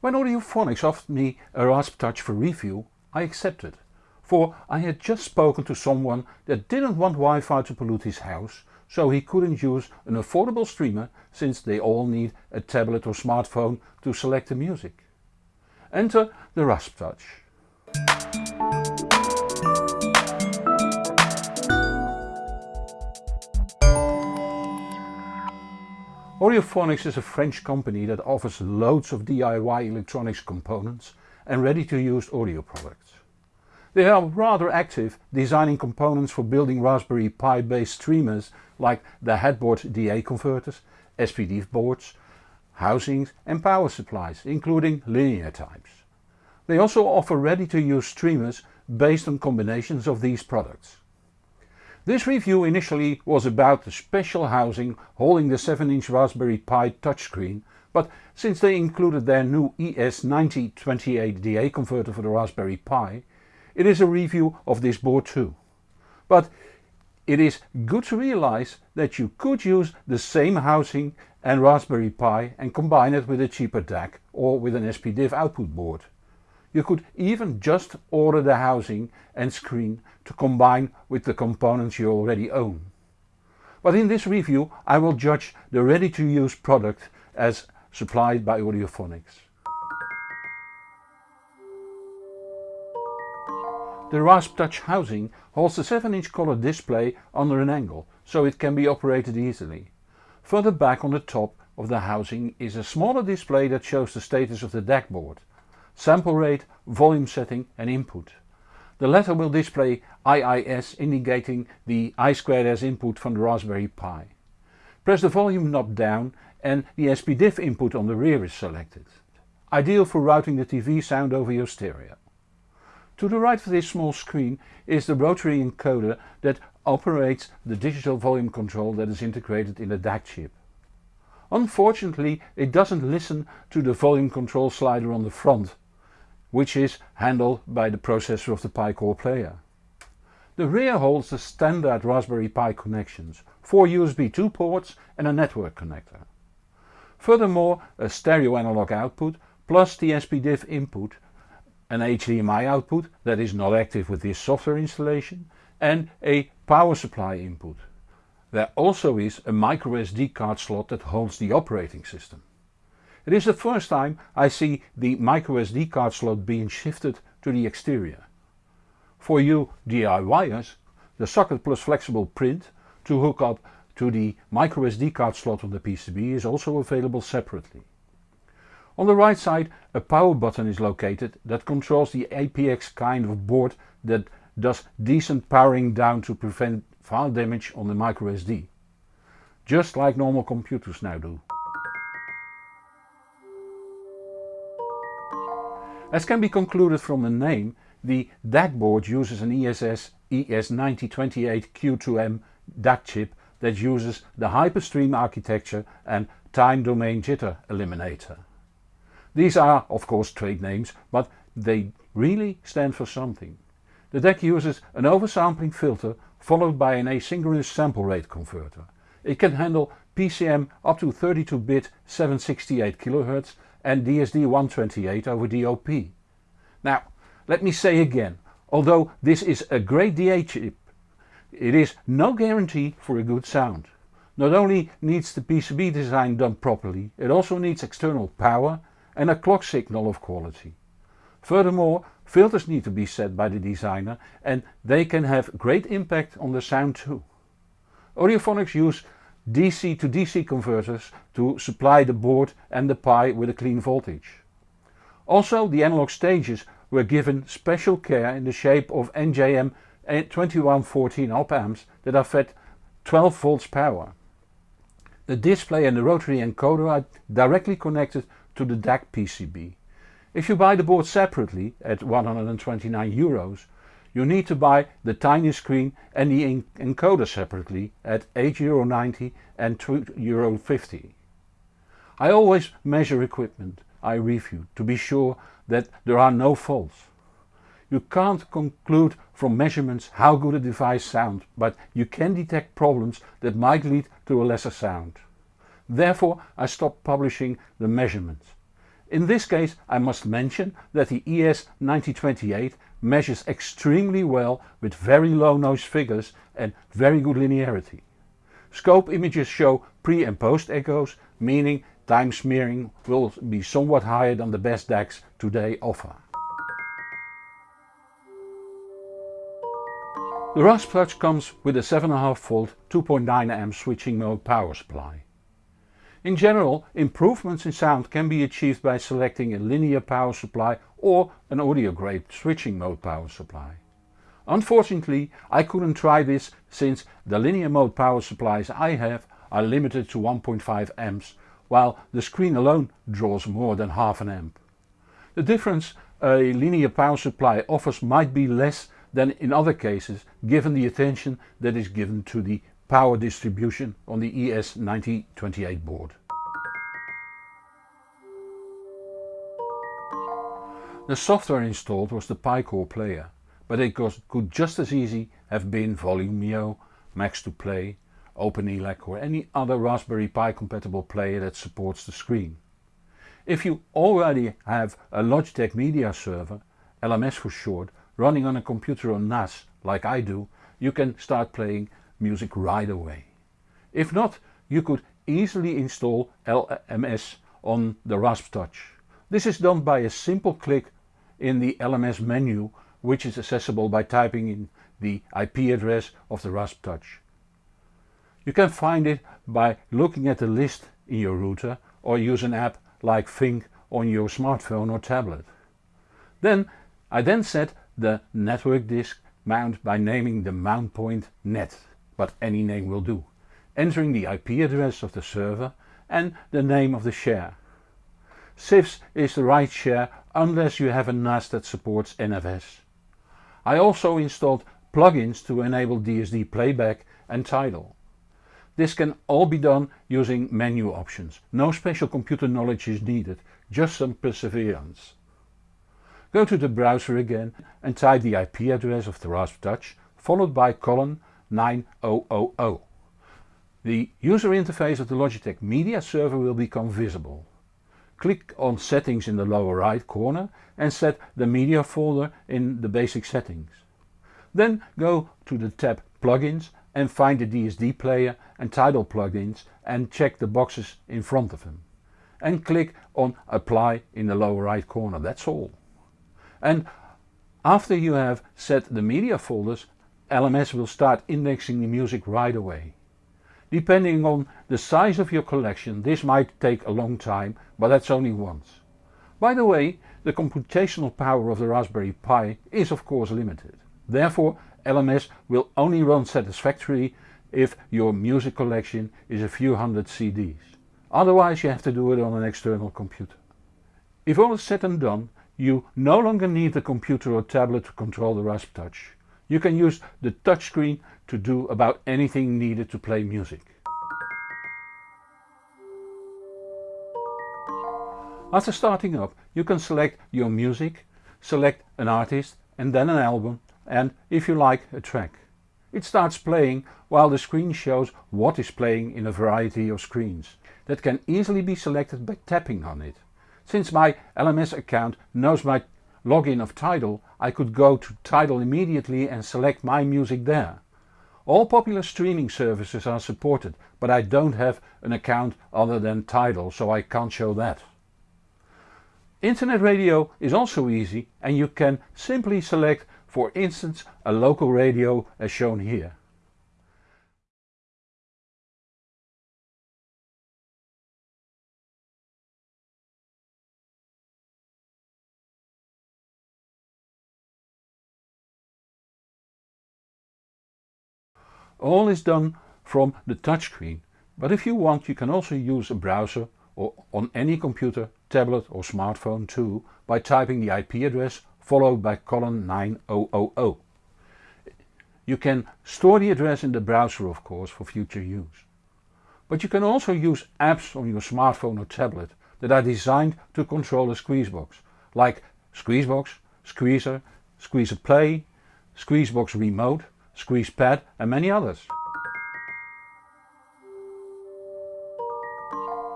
When Audiophonics offered me a Rasp Touch for review I accepted, for I had just spoken to someone that didn't want Wi-Fi to pollute his house so he couldn't use an affordable streamer since they all need a tablet or smartphone to select the music. Enter the Rasp Touch. Audiophonics is a French company that offers loads of DIY electronics components and ready-to-use audio products. They are rather active designing components for building Raspberry Pi based streamers like the headboard DA converters, SPD boards, housings and power supplies including linear types. They also offer ready-to-use streamers based on combinations of these products. This review initially was about the special housing holding the 7 inch Raspberry Pi touchscreen but since they included their new ES9028DA converter for the Raspberry Pi it is a review of this board too. But it is good to realize that you could use the same housing and Raspberry Pi and combine it with a cheaper DAC or with an SPDIF output board. You could even just order the housing and screen to combine with the components you already own. But in this review I will judge the ready to use product as supplied by Audiophonics. The Rasp Touch housing holds a 7 inch color display under an angle so it can be operated easily. Further back on the top of the housing is a smaller display that shows the status of the DAC board, sample rate, volume setting and input. The latter will display IIS indicating the I2S input from the Raspberry Pi. Press the volume knob down and the SPDIF input on the rear is selected. Ideal for routing the TV sound over your stereo. To the right of this small screen is the rotary encoder that operates the digital volume control that is integrated in the DAC chip. Unfortunately it doesn't listen to the volume control slider on the front, which is handled by the processor of the Pi Core player. The rear holds the standard Raspberry Pi connections, 4 USB 2 ports and a network connector. Furthermore a stereo analog output plus the SPDIF input an HDMI output that is not active with this software installation and a power supply input. There also is a microSD card slot that holds the operating system. It is the first time I see the microSD card slot being shifted to the exterior. For you DIYers, the socket plus flexible print to hook up to the microSD card slot on the PCB is also available separately. On the right side a power button is located that controls the APX kind of board that does decent powering down to prevent file damage on the microSD. Just like normal computers now do. As can be concluded from the name, the DAC board uses an ESS ES9028Q2M DAC chip that uses the Hyperstream architecture and time domain jitter eliminator. These are of course trade names but they really stand for something. The DAC uses an oversampling filter followed by an asynchronous sample rate converter. It can handle PCM up to 32-bit 768 kHz and DSD128 over DOP. Now let me say again, although this is a great DA chip, it is no guarantee for a good sound. Not only needs the PCB design done properly, it also needs external power and a clock signal of quality. Furthermore filters need to be set by the designer and they can have great impact on the sound too. Audiophonics use DC to DC converters to supply the board and the Pi with a clean voltage. Also the analog stages were given special care in the shape of NJM 2114 op amps that are fed 12 volts power. The display and the rotary encoder are directly connected to the DAC PCB. If you buy the board separately at 129 euros you need to buy the tiny screen and the encoder separately at 8 euro 90 and 2 euro 50. I always measure equipment I review to be sure that there are no faults. You can't conclude from measurements how good a device sounds but you can detect problems that might lead to a lesser sound. Therefore I stopped publishing the measurements. In this case I must mention that the ES9028 measures extremely well with very low noise figures and very good linearity. Scope images show pre and post echoes, meaning time smearing will be somewhat higher than the best DACs today offer. The Rasptouch comes with a 7.5V 2.9A switching mode power supply. In general, improvements in sound can be achieved by selecting a linear power supply or an audio grade switching mode power supply. Unfortunately I couldn't try this since the linear mode power supplies I have are limited to 1.5 amps while the screen alone draws more than half an amp. The difference a linear power supply offers might be less than in other cases given the attention that is given to the power distribution on the ES9028 board. The software installed was the Picore player, but it could just as easy have been Volumio, Max2Play, OpenELEC or any other Raspberry Pi compatible player that supports the screen. If you already have a Logitech Media Server, LMS for short, running on a computer on NAS like I do, you can start playing music right away. If not, you could easily install LMS on the Rasptouch. This is done by a simple click in the LMS menu which is accessible by typing in the IP address of the Rasptouch. You can find it by looking at the list in your router or use an app like Fing on your smartphone or tablet. Then I then set the network disk mount by naming the mount point net but any name will do, entering the IP address of the server and the name of the share. CIFS is the right share unless you have a NAS that supports NFS. I also installed plugins to enable DSD playback and Tidal. This can all be done using menu options. No special computer knowledge is needed, just some perseverance. Go to the browser again and type the IP address of the Rasptouch followed by colon 9000. The user interface of the Logitech Media Server will become visible. Click on settings in the lower right corner and set the media folder in the basic settings. Then go to the tab plugins and find the DSD player and Tidal plugins and check the boxes in front of them. And click on apply in the lower right corner, that's all. And after you have set the media folders LMS will start indexing the music right away. Depending on the size of your collection this might take a long time but that's only once. By the way the computational power of the Raspberry Pi is of course limited. Therefore LMS will only run satisfactorily if your music collection is a few hundred CDs. Otherwise you have to do it on an external computer. If all is said and done you no longer need the computer or tablet to control the Rasptouch. You can use the touchscreen to do about anything needed to play music. After starting up you can select your music, select an artist and then an album and if you like a track. It starts playing while the screen shows what is playing in a variety of screens that can easily be selected by tapping on it. Since my LMS account knows my login of Tidal I could go to Tidal immediately and select my music there. All popular streaming services are supported but I don't have an account other than Tidal so I can't show that. Internet radio is also easy and you can simply select for instance a local radio as shown here. All is done from the touchscreen, but if you want you can also use a browser or on any computer, tablet or smartphone too by typing the IP address followed by colon 9000. You can store the address in the browser of course for future use. But you can also use apps on your smartphone or tablet that are designed to control a Squeezebox, like Squeezebox, Squeezer, Squeezer Play, Squeezebox Remote Squeezepad and many others.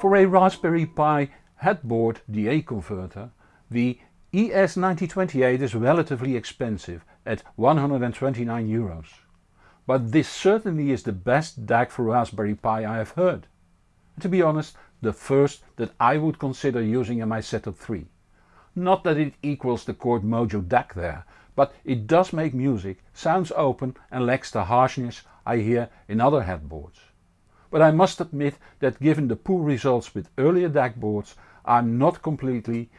For a Raspberry Pi headboard DA converter, the ES9028 is relatively expensive at 129 euros. But this certainly is the best DAC for Raspberry Pi I have heard. To be honest, the first that I would consider using in my setup 3. Not that it equals the Chord Mojo DAC there, but it does make music, sounds open and lacks the harshness I hear in other headboards. But I must admit that given the poor results with earlier DAC boards I'm not completely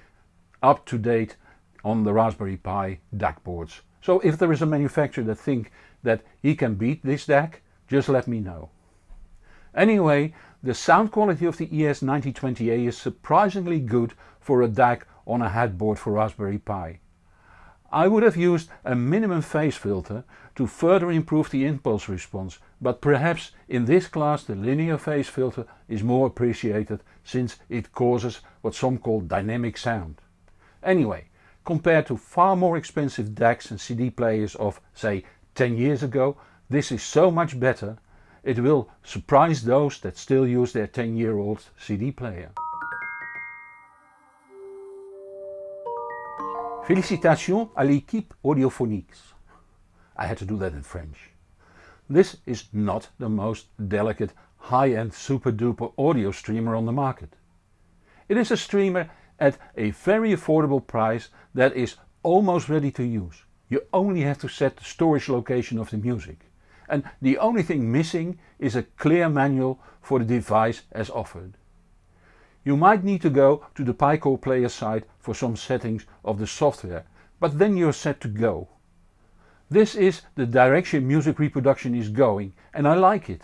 up to date on the Raspberry Pi DAC boards. So if there is a manufacturer that think that he can beat this DAC, just let me know. Anyway, the sound quality of the ES9020A is surprisingly good for a DAC on a headboard for Raspberry Pi. I would have used a minimum phase filter to further improve the impulse response, but perhaps in this class the linear phase filter is more appreciated since it causes what some call dynamic sound. Anyway, compared to far more expensive DACs and CD players of say 10 years ago, this is so much better, it will surprise those that still use their 10 year old CD player. Félicitations à l'équipe Audiophonics. I had to do that in French. This is not the most delicate high-end super duper audio streamer on the market. It is a streamer at a very affordable price that is almost ready to use. You only have to set the storage location of the music. And the only thing missing is a clear manual for the device as offered. You might need to go to the Picore player site for some settings of the software, but then you're set to go. This is the direction music reproduction is going and I like it.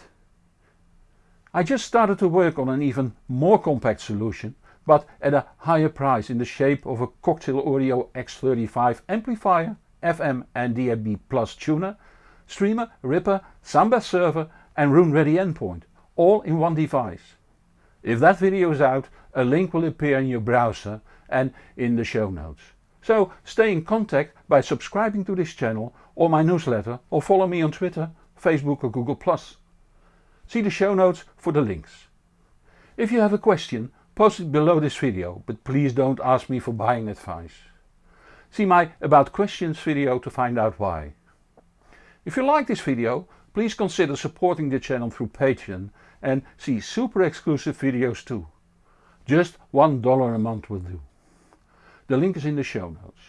I just started to work on an even more compact solution but at a higher price in the shape of a Cocktail Audio X35 amplifier, FM and DAB Plus tuner, streamer, ripper, Samba server and Roon Ready endpoint, all in one device. If that video is out, a link will appear in your browser and in the show notes. So stay in contact by subscribing to this channel or my newsletter or follow me on Twitter, Facebook or Google+. See the show notes for the links. If you have a question Post it below this video, but please don't ask me for buying advice. See my about questions video to find out why. If you like this video, please consider supporting the channel through Patreon and see super exclusive videos too. Just $1 a month will do. The link is in the show notes.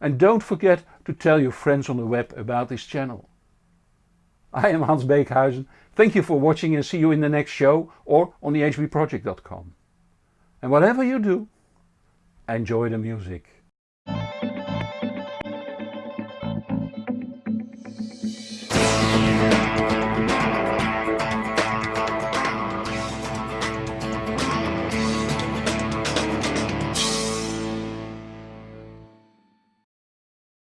And don't forget to tell your friends on the web about this channel. I am Hans Beekhuizen, thank you for watching and see you in the next show or on the hbproject.com. And whatever you do, enjoy the music.